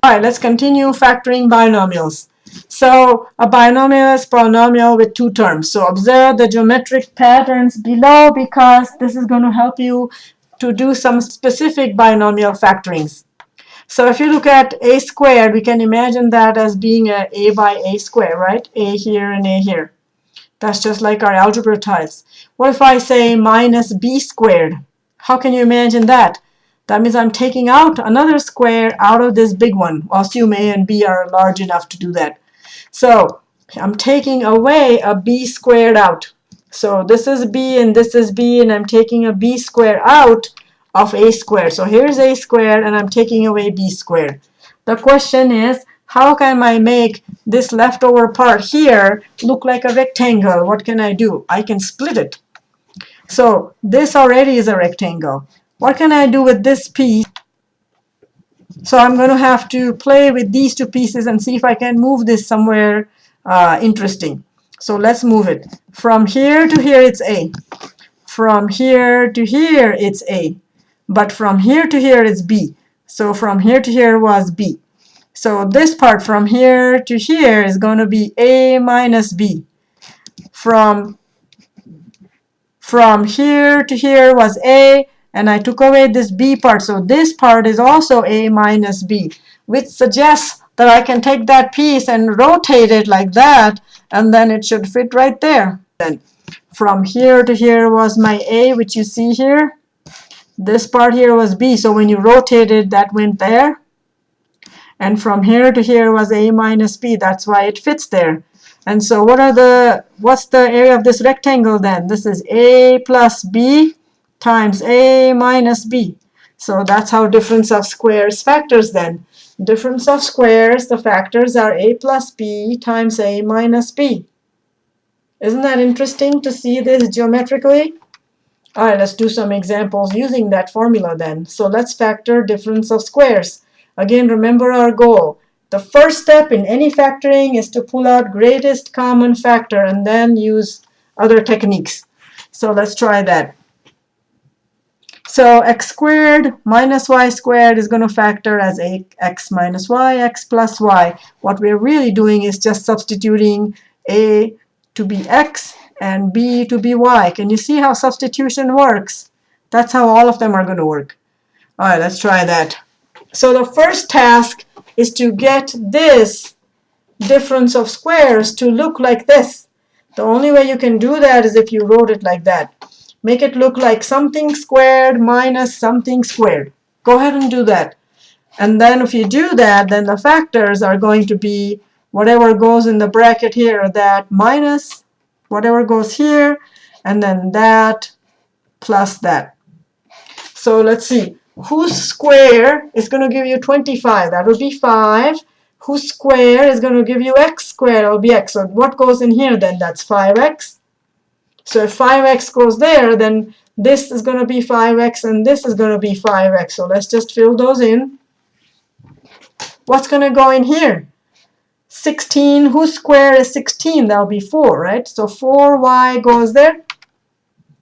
All right, let's continue factoring binomials. So a binomial is a polynomial with two terms. So observe the geometric patterns below because this is going to help you to do some specific binomial factorings. So if you look at a squared, we can imagine that as being a a by a square, right? a here and a here. That's just like our algebra tiles. What if I say minus b squared? How can you imagine that? That means I'm taking out another square out of this big one. Assume a and b are large enough to do that. So I'm taking away a b squared out. So this is b and this is b and I'm taking a b squared out of a squared. So here's a squared and I'm taking away b squared. The question is how can I make this leftover part here look like a rectangle? What can I do? I can split it. So this already is a rectangle. What can I do with this piece? So I'm going to have to play with these two pieces and see if I can move this somewhere uh, interesting. So let's move it. From here to here it's A. From here to here it's A. But from here to here it's B. So from here to here was B. So this part from here to here is going to be A minus B. From, from here to here was A, and I took away this B part. So this part is also A minus B, which suggests that I can take that piece and rotate it like that, and then it should fit right there. Then from here to here was my A, which you see here. This part here was B, so when you rotate it, that went there. And from here to here was A minus B, that's why it fits there. And so what are the, what's the area of this rectangle then? This is A plus B times A minus B. So that's how difference of squares factors then. Difference of squares, the factors are A plus B times A minus B. Isn't that interesting to see this geometrically? All right, let's do some examples using that formula then. So let's factor difference of squares. Again, remember our goal. The first step in any factoring is to pull out greatest common factor and then use other techniques. So let's try that. So x squared minus y squared is going to factor as a x minus y, x plus y. What we're really doing is just substituting a to be x and b to be y. Can you see how substitution works? That's how all of them are going to work. All right, let's try that. So the first task is to get this difference of squares to look like this. The only way you can do that is if you wrote it like that. Make it look like something squared minus something squared. Go ahead and do that. And then if you do that, then the factors are going to be whatever goes in the bracket here, that minus whatever goes here, and then that plus that. So let's see. Whose square is going to give you 25? That would be 5. Whose square is going to give you x squared? It will be x. So what goes in here then? That's 5x. So if 5x goes there, then this is going to be 5x and this is going to be 5x. So let's just fill those in. What's going to go in here? 16, whose square is 16? That will be 4, right? So 4y goes there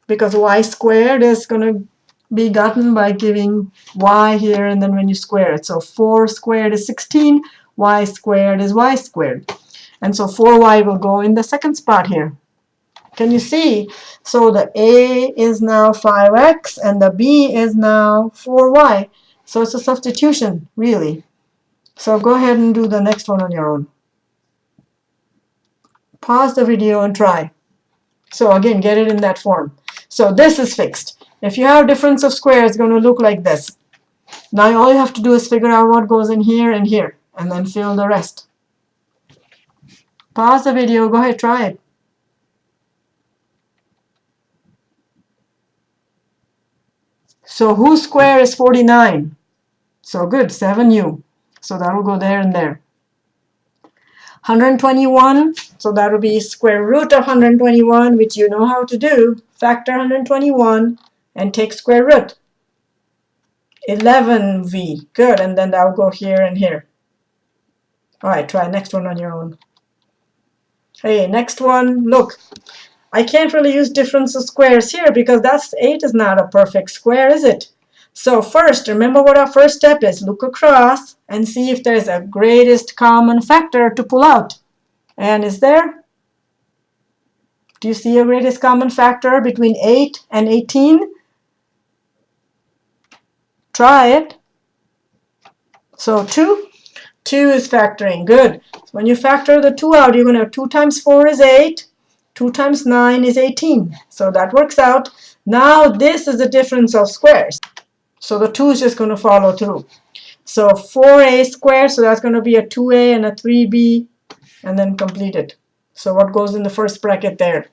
because y squared is going to be gotten by giving y here and then when you square it. So 4 squared is 16, y squared is y squared. And so 4y will go in the second spot here. Can you see? So the a is now 5x and the b is now 4y. So it's a substitution, really. So go ahead and do the next one on your own pause the video and try. So again, get it in that form. So this is fixed. If you have difference of squares, it's going to look like this. Now all you have to do is figure out what goes in here and here, and then fill the rest. Pause the video. Go ahead, try it. So whose square is 49? So good, 7u. So that will go there and there. 121, so that will be square root of 121, which you know how to do. Factor 121 and take square root. 11v, good, and then that will go here and here. All right, try next one on your own. Hey, next one, look. I can't really use difference of squares here because that's 8 is not a perfect square, is it? So first, remember what our first step is. Look across and see if there's a greatest common factor to pull out. And is there? Do you see a greatest common factor between 8 and 18? Try it. So 2. 2 is factoring. Good. When you factor the 2 out, you're going to have 2 times 4 is 8. 2 times 9 is 18. So that works out. Now this is the difference of squares. So the 2 is just going to follow through. So 4a squared, so that's going to be a 2a and a 3b, and then complete it. So what goes in the first bracket there?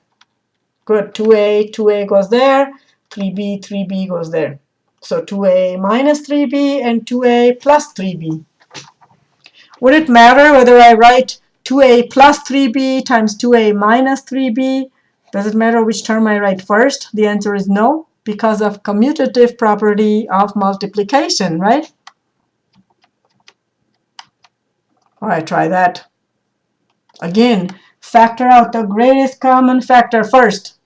Good, 2a, 2a goes there, 3b, 3b goes there. So 2a minus 3b and 2a plus 3b. Would it matter whether I write 2a plus 3b times 2a minus 3b? Does it matter which term I write first? The answer is no because of commutative property of multiplication, right? All right, try that. Again, factor out the greatest common factor first.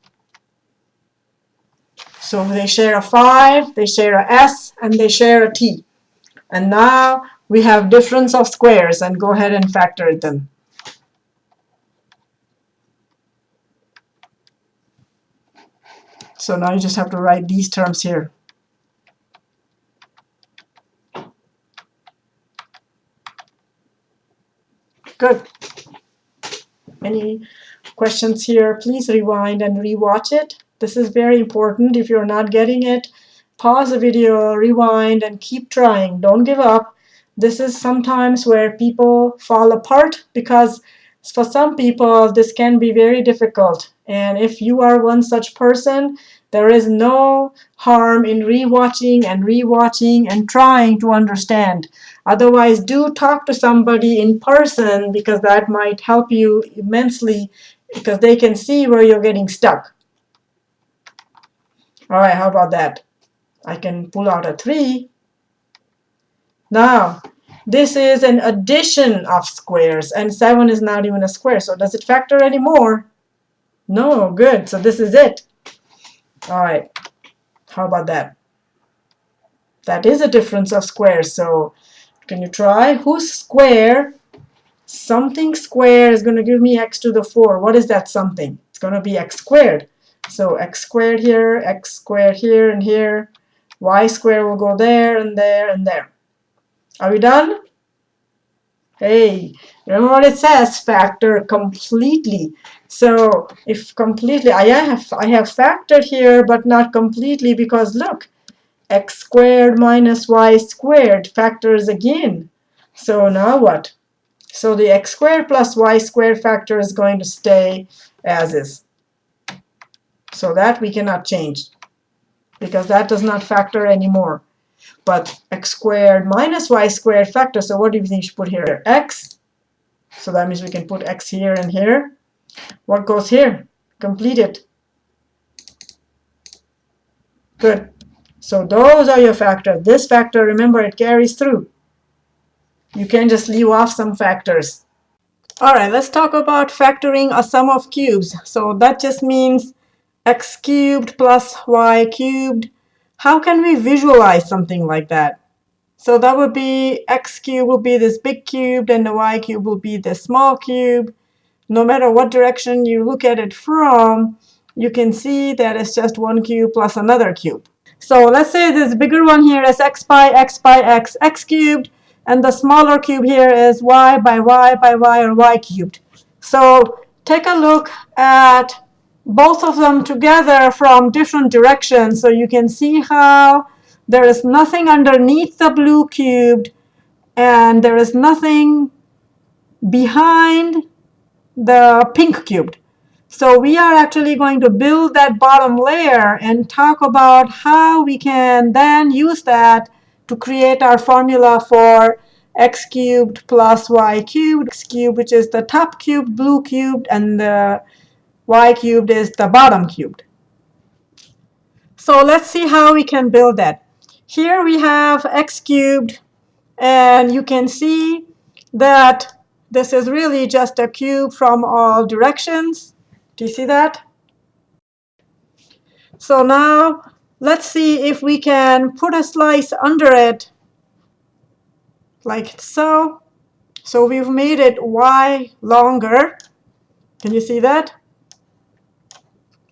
So they share a 5, they share a s, and they share a t. And now we have difference of squares, and go ahead and factor them. So now you just have to write these terms here. Good. Any questions here? Please rewind and rewatch it. This is very important. If you're not getting it, pause the video, rewind, and keep trying. Don't give up. This is sometimes where people fall apart because for some people this can be very difficult. And if you are one such person, there is no harm in rewatching and rewatching and trying to understand. Otherwise, do talk to somebody in person because that might help you immensely because they can see where you're getting stuck. All right, how about that? I can pull out a 3. Now, this is an addition of squares, and 7 is not even a square. So does it factor anymore? No, good. So this is it. All right, how about that? That is a difference of squares. So can you try? Whose square? Something square is going to give me x to the 4. What is that something? It's going to be x squared. So x squared here, x squared here and here. y squared will go there and there and there. Are we done? Hey, remember what it says? Factor completely. So if completely, I have, I have factored here, but not completely because look, x squared minus y squared factors again. So now what? So the x squared plus y squared factor is going to stay as is. So that we cannot change because that does not factor anymore. But x squared minus y squared factor, so what do you think you should put here? x. So that means we can put x here and here. What goes here? Complete it. Good. So those are your factors. This factor, remember, it carries through. You can just leave off some factors. All right, let's talk about factoring a sum of cubes. So that just means x cubed plus y cubed. How can we visualize something like that? So that would be x cubed will be this big cube, and the y cube will be this small cube no matter what direction you look at it from, you can see that it's just one cube plus another cube. So let's say this bigger one here is x by x by x, x cubed, and the smaller cube here is y by y by y or y cubed. So take a look at both of them together from different directions so you can see how there is nothing underneath the blue cubed and there is nothing behind the pink cubed. So we are actually going to build that bottom layer and talk about how we can then use that to create our formula for x cubed plus y cubed, x cubed which is the top cubed, blue cubed, and the y cubed is the bottom cubed. So let's see how we can build that. Here we have x cubed, and you can see that this is really just a cube from all directions. Do you see that? So now let's see if we can put a slice under it like so. So we've made it y longer. Can you see that?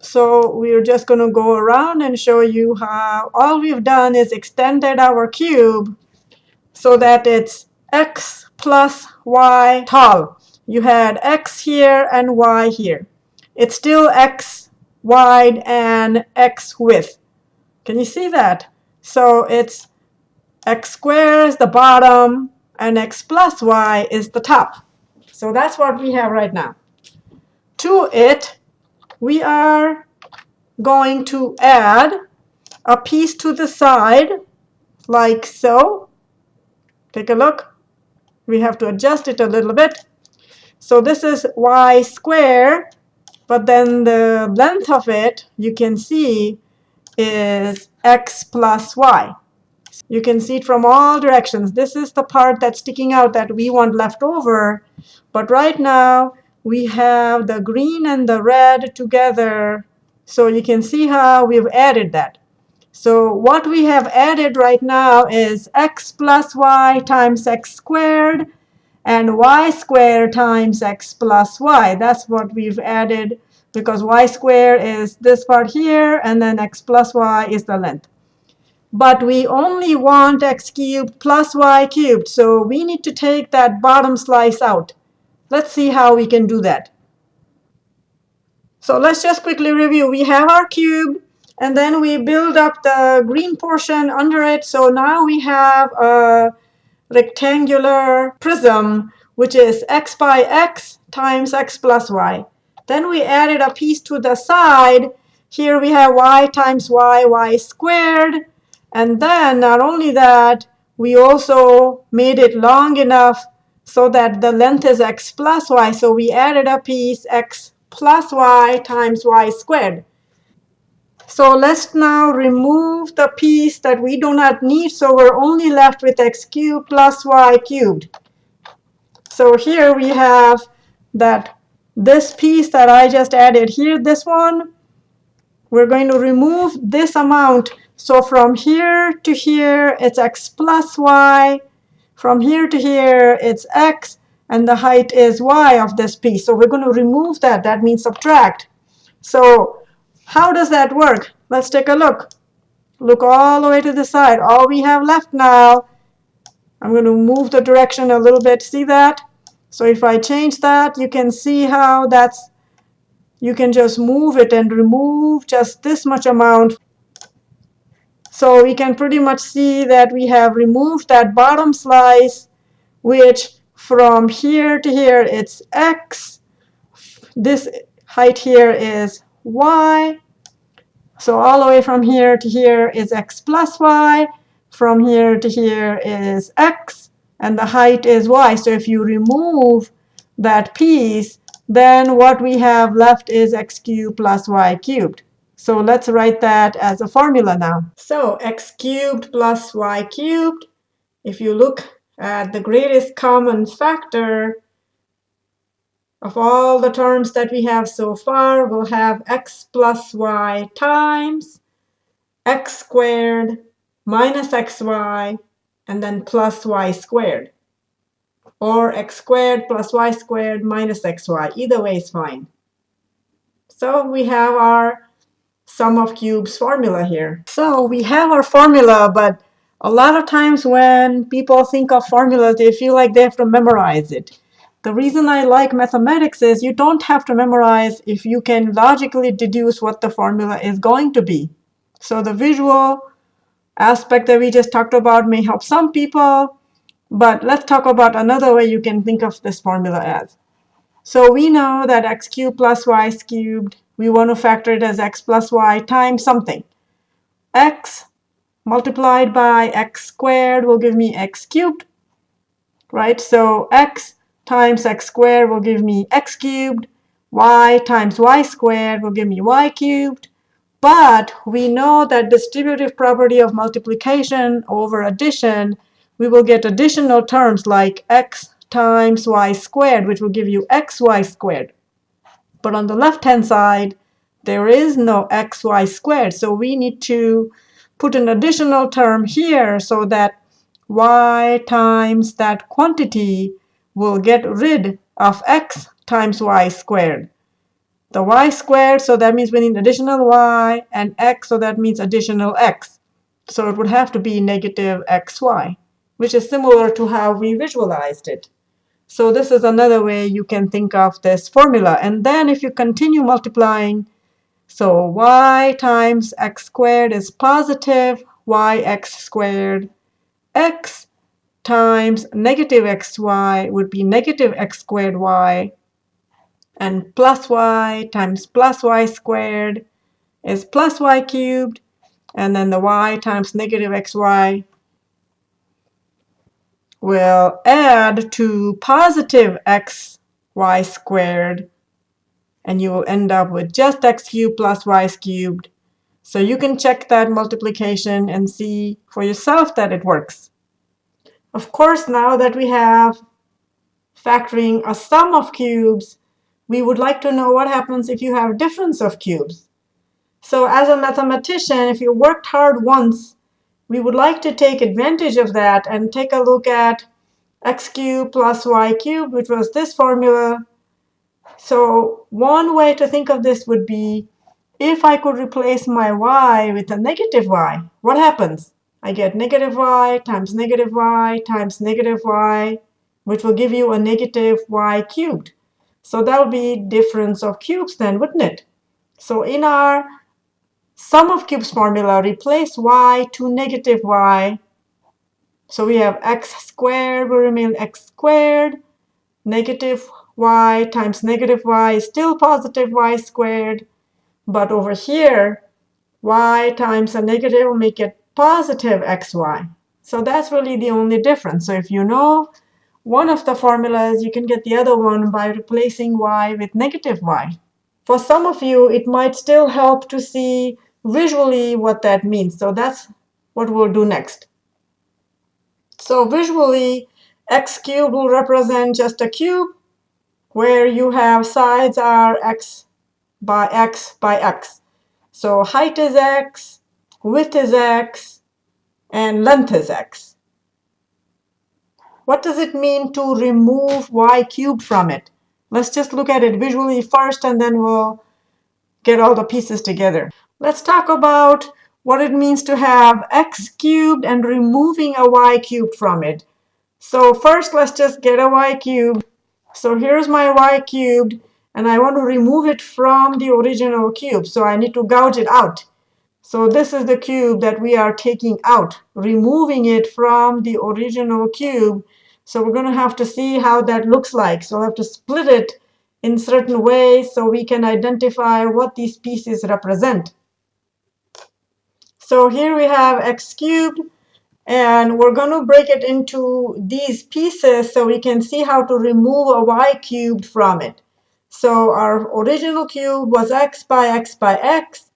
So we're just going to go around and show you how all we've done is extended our cube so that it's x plus y tall. You had x here and y here. It's still x wide and x width. Can you see that? So it's x squared is the bottom and x plus y is the top. So that's what we have right now. To it, we are going to add a piece to the side like so. Take a look. We have to adjust it a little bit. So this is y squared, but then the length of it, you can see, is x plus y. You can see it from all directions. This is the part that's sticking out that we want left over. But right now, we have the green and the red together. So you can see how we've added that. So what we have added right now is x plus y times x squared and y squared times x plus y. That's what we've added because y squared is this part here, and then x plus y is the length. But we only want x cubed plus y cubed, so we need to take that bottom slice out. Let's see how we can do that. So let's just quickly review. We have our cube, and then we build up the green portion under it. So now we have a rectangular prism, which is x by x times x plus y. Then we added a piece to the side. Here we have y times y, y squared. And then not only that, we also made it long enough so that the length is x plus y. So we added a piece x plus y times y squared. So let's now remove the piece that we do not need. So we're only left with x cubed plus y cubed. So here we have that this piece that I just added here, this one, we're going to remove this amount. So from here to here, it's x plus y. From here to here, it's x. And the height is y of this piece. So we're going to remove that. That means subtract. So how does that work? Let's take a look. Look all the way to the side. All we have left now, I'm going to move the direction a little bit. See that? So if I change that, you can see how that's, you can just move it and remove just this much amount. So we can pretty much see that we have removed that bottom slice, which from here to here, it's x. This height here is y. So all the way from here to here is x plus y. From here to here is x. And the height is y. So if you remove that piece, then what we have left is x cubed plus y cubed. So let's write that as a formula now. So x cubed plus y cubed, if you look at the greatest common factor, of all the terms that we have so far, we'll have x plus y times x squared minus xy, and then plus y squared. Or x squared plus y squared minus xy. Either way is fine. So we have our sum of cubes formula here. So we have our formula, but a lot of times when people think of formulas, they feel like they have to memorize it. The reason I like mathematics is you don't have to memorize if you can logically deduce what the formula is going to be. So the visual aspect that we just talked about may help some people, but let's talk about another way you can think of this formula as. So we know that x cubed plus y cubed, we want to factor it as x plus y times something. x multiplied by x squared will give me x cubed, right? So x times x squared will give me x cubed. y times y squared will give me y cubed. But we know that distributive property of multiplication over addition, we will get additional terms like x times y squared, which will give you xy squared. But on the left-hand side, there is no xy squared. So we need to put an additional term here so that y times that quantity will get rid of x times y squared. The y squared, so that means we need additional y, and x, so that means additional x. So it would have to be negative xy, which is similar to how we visualized it. So this is another way you can think of this formula. And then if you continue multiplying, so y times x squared is positive yx squared. x times negative xy would be negative x squared y. And plus y times plus y squared is plus y cubed. And then the y times negative xy will add to positive xy squared. And you will end up with just x cubed plus y cubed. So you can check that multiplication and see for yourself that it works. Of course, now that we have factoring a sum of cubes, we would like to know what happens if you have difference of cubes. So as a mathematician, if you worked hard once, we would like to take advantage of that and take a look at x cubed plus y cubed, which was this formula. So one way to think of this would be if I could replace my y with a negative y, what happens? I get negative y times negative y times negative y, which will give you a negative y cubed. So that would be difference of cubes then, wouldn't it? So in our sum of cubes formula, replace y to negative y. So we have x squared will remain x squared. Negative y times negative y is still positive y squared. But over here, y times a negative will make it positive xy. So that's really the only difference. So if you know one of the formulas, you can get the other one by replacing y with negative y. For some of you, it might still help to see visually what that means. So that's what we'll do next. So visually, x cubed will represent just a cube where you have sides are x by x by x. So height is x, width is x, and length is x. What does it mean to remove y cubed from it? Let's just look at it visually first, and then we'll get all the pieces together. Let's talk about what it means to have x cubed and removing a y cubed from it. So first, let's just get a y cubed. So here's my y cubed, and I want to remove it from the original cube. So I need to gouge it out. So this is the cube that we are taking out, removing it from the original cube. So we're going to have to see how that looks like. So we'll have to split it in certain ways so we can identify what these pieces represent. So here we have x cubed. And we're going to break it into these pieces so we can see how to remove a y cubed from it. So our original cube was x by x by x.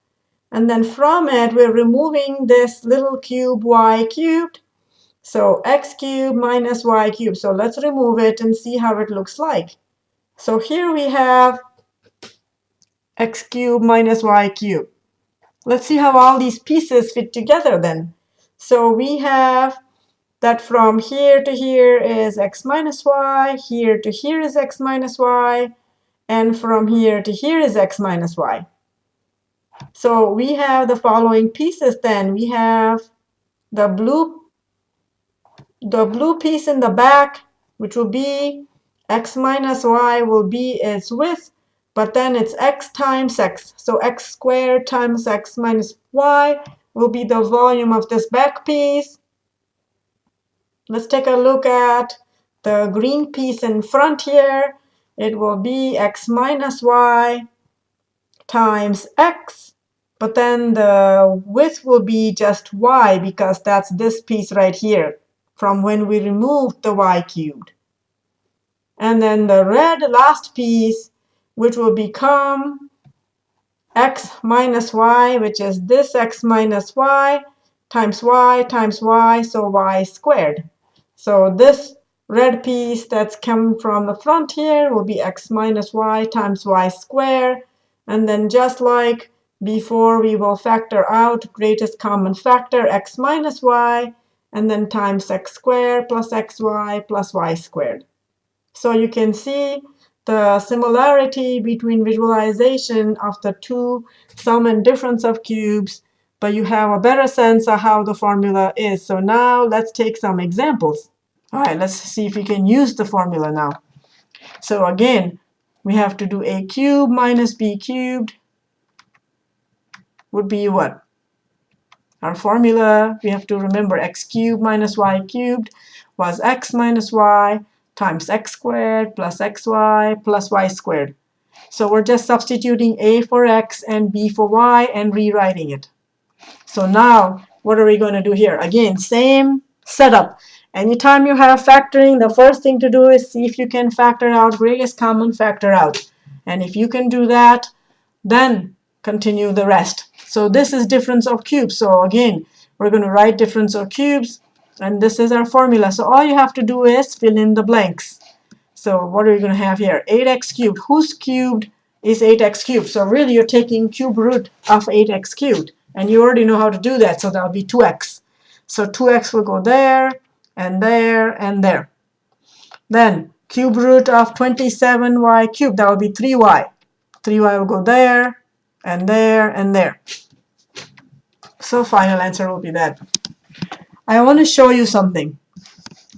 And then from it, we're removing this little cube y cubed. So x cubed minus y cubed. So let's remove it and see how it looks like. So here we have x cubed minus y cubed. Let's see how all these pieces fit together then. So we have that from here to here is x minus y, here to here is x minus y, and from here to here is x minus y. So we have the following pieces then. We have the blue, the blue piece in the back, which will be x minus y will be its width, but then it's x times x. So x squared times x minus y will be the volume of this back piece. Let's take a look at the green piece in front here. It will be x minus y times x but then the width will be just y because that's this piece right here from when we removed the y cubed. And then the red last piece, which will become x minus y, which is this x minus y times y times y, so y squared. So this red piece that's come from the front here will be x minus y times y squared. And then just like before, we will factor out greatest common factor, x minus y, and then times x squared plus xy plus y squared. So you can see the similarity between visualization of the two sum and difference of cubes, but you have a better sense of how the formula is. So now let's take some examples. All right, let's see if we can use the formula now. So again, we have to do a cubed minus b cubed would be what? Our formula, we have to remember x cubed minus y cubed was x minus y times x squared plus xy plus y squared. So we're just substituting a for x and b for y and rewriting it. So now, what are we going to do here? Again, same setup. Anytime you have factoring, the first thing to do is see if you can factor out greatest common factor out. And if you can do that, then continue the rest. So this is difference of cubes. So again, we're going to write difference of cubes. And this is our formula. So all you have to do is fill in the blanks. So what are you going to have here? 8x cubed. Whose cubed is 8x cubed? So really you're taking cube root of 8x cubed. And you already know how to do that. So that'll be 2x. So 2x will go there, and there, and there. Then cube root of 27y cubed. That will be 3y. 3y will go there, and there, and there. So final answer will be that. I want to show you something.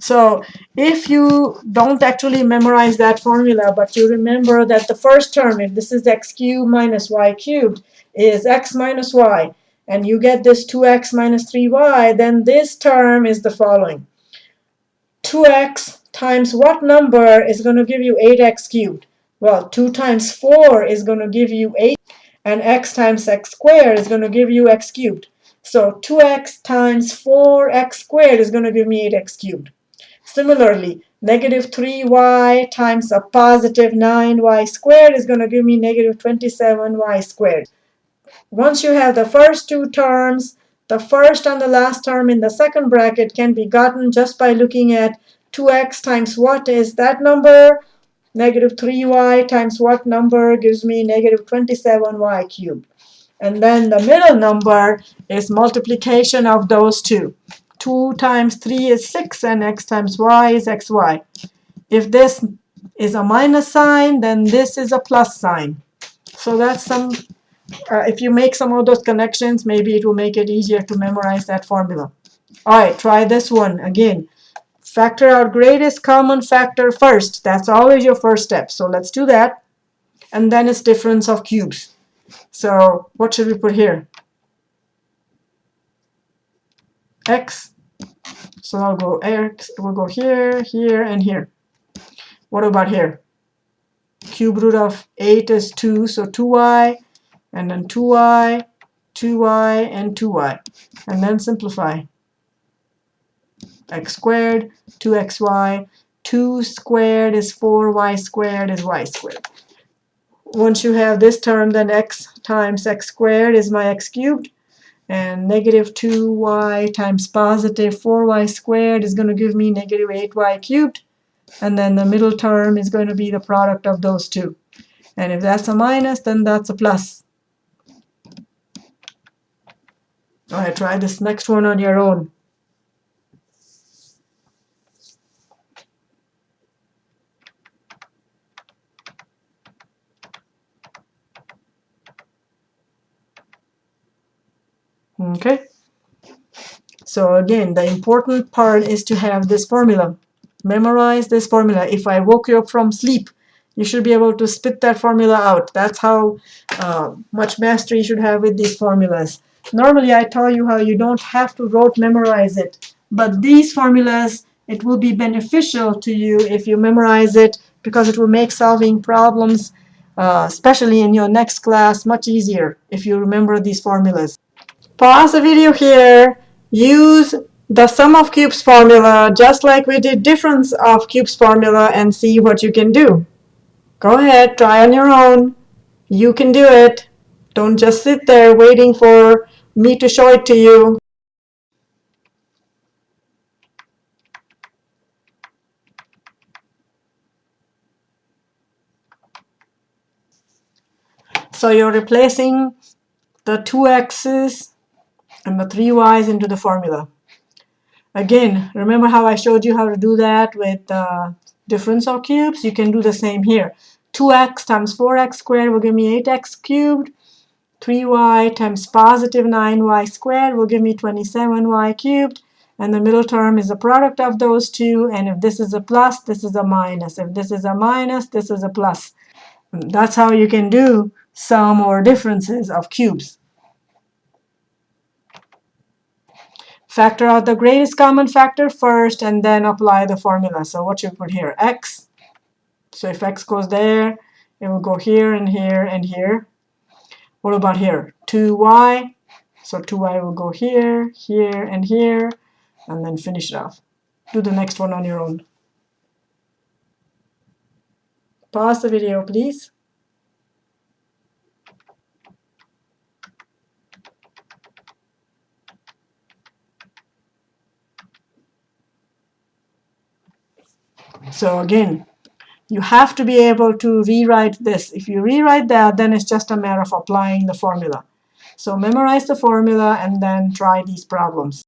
So if you don't actually memorize that formula, but you remember that the first term, if this is x cubed minus y cubed, is x minus y, and you get this 2x minus 3y, then this term is the following. 2x times what number is going to give you 8x cubed? Well, 2 times 4 is going to give you 8, and x times x squared is going to give you x cubed. So 2x times 4x squared is going to give me 8x cubed. Similarly, negative 3y times a positive 9y squared is going to give me negative 27y squared. Once you have the first two terms, the first and the last term in the second bracket can be gotten just by looking at 2x times what is that number? Negative 3y times what number gives me negative 27y cubed. And then the middle number is multiplication of those two. 2 times 3 is 6, and x times y is xy. If this is a minus sign, then this is a plus sign. So that's some, uh, if you make some of those connections, maybe it will make it easier to memorize that formula. All right, try this one again. Factor out greatest common factor first. That's always your first step. So let's do that. And then it's difference of cubes. So what should we put here? X. So I'll go X, we'll go here, here, and here. What about here? Cube root of 8 is 2, so 2y, and then 2y, 2y, and 2y. And then simplify. x squared, 2xy, 2 squared is 4y squared is y squared once you have this term, then x times x squared is my x cubed. And negative 2y times positive 4y squared is going to give me negative 8y cubed. And then the middle term is going to be the product of those two. And if that's a minus, then that's a plus. All right, try this next one on your own. Okay. So again, the important part is to have this formula. Memorize this formula. If I woke you up from sleep, you should be able to spit that formula out. That's how uh, much mastery you should have with these formulas. Normally, I tell you how you don't have to rote memorize it. But these formulas, it will be beneficial to you if you memorize it because it will make solving problems, uh, especially in your next class, much easier if you remember these formulas pause the video here, use the sum of cubes formula just like we did difference of cubes formula and see what you can do. Go ahead, try on your own. You can do it. Don't just sit there waiting for me to show it to you. So you're replacing the two x's and the three y's into the formula. Again, remember how I showed you how to do that with uh, difference of cubes? You can do the same here. 2x times 4x squared will give me 8x cubed. 3y times positive 9y squared will give me 27y cubed. And the middle term is the product of those two. And if this is a plus, this is a minus. If this is a minus, this is a plus. That's how you can do sum or differences of cubes. Factor out the greatest common factor first and then apply the formula. So what you put here? x. So if x goes there, it will go here and here and here. What about here? 2y. So 2y will go here, here, and here, and then finish it off. Do the next one on your own. Pause the video, please. So again, you have to be able to rewrite this. If you rewrite that, then it's just a matter of applying the formula. So memorize the formula and then try these problems.